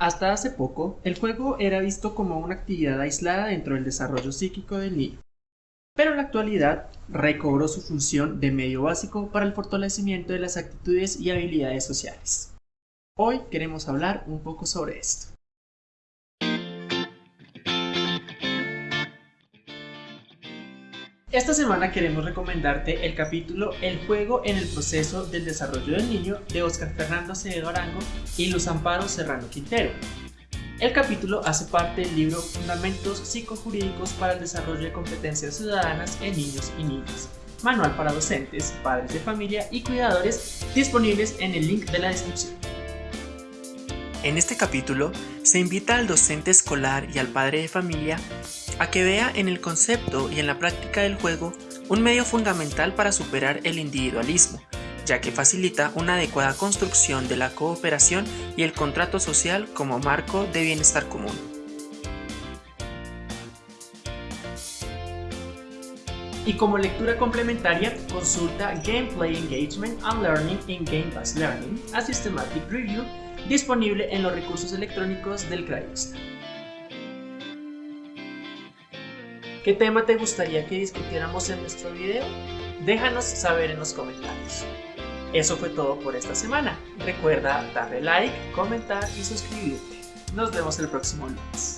Hasta hace poco, el juego era visto como una actividad aislada dentro del desarrollo psíquico del niño, pero en la actualidad recobró su función de medio básico para el fortalecimiento de las actitudes y habilidades sociales. Hoy queremos hablar un poco sobre esto. Esta semana queremos recomendarte el capítulo El juego en el proceso del desarrollo del niño de Oscar Fernando Acevedo Arango y Luz Amparo Serrano Quintero. El capítulo hace parte del libro Fundamentos psicojurídicos para el desarrollo de competencias ciudadanas en niños y niñas, manual para docentes, padres de familia y cuidadores, disponibles en el link de la descripción. En este capítulo se invita al docente escolar y al padre de familia a que vea en el concepto y en la práctica del juego un medio fundamental para superar el individualismo, ya que facilita una adecuada construcción de la cooperación y el contrato social como marco de bienestar común. Y como lectura complementaria, consulta Gameplay Engagement and Learning in Game-Based Learning, a Systematic Review, disponible en los recursos electrónicos del CRAIOSTA. ¿Qué tema te gustaría que discutiéramos en nuestro video? Déjanos saber en los comentarios. Eso fue todo por esta semana. Recuerda darle like, comentar y suscribirte. Nos vemos el próximo lunes.